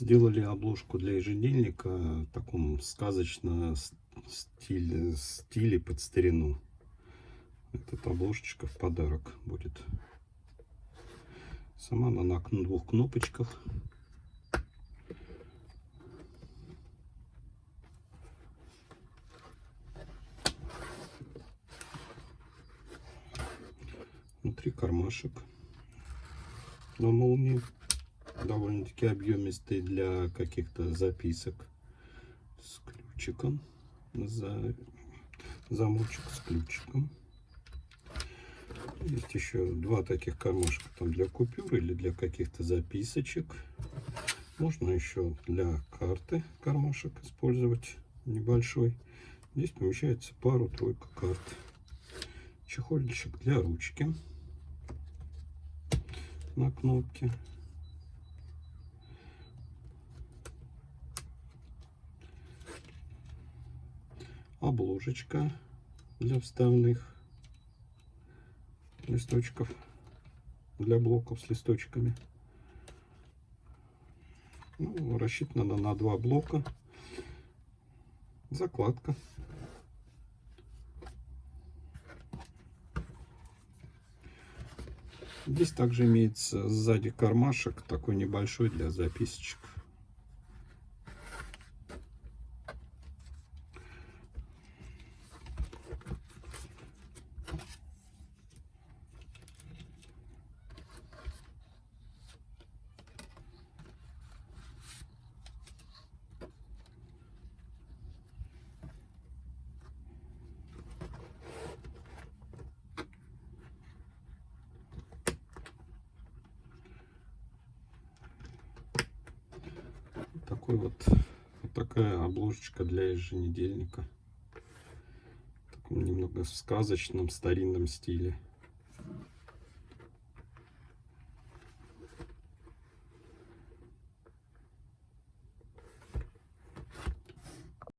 Сделали обложку для ежедневника в таком сказочно стиле, стиле под старину. Эта обложечка в подарок будет. Сама она на двух кнопочках. Внутри кармашек на молнии. Довольно-таки объемистый для каких-то записок. С ключиком. За... Замочек с ключиком. Есть еще два таких кармашка там для купюр или для каких-то записочек. Можно еще для карты кармашек использовать небольшой. Здесь помещается пару-тройка карт. Чехольчик для ручки на кнопке. Обложечка для вставных листочков, для блоков с листочками. Ну, рассчитана на два блока. Закладка. Здесь также имеется сзади кармашек, такой небольшой для записочек. Такой вот, вот такая обложечка для еженедельника. В немного сказочном старинном стиле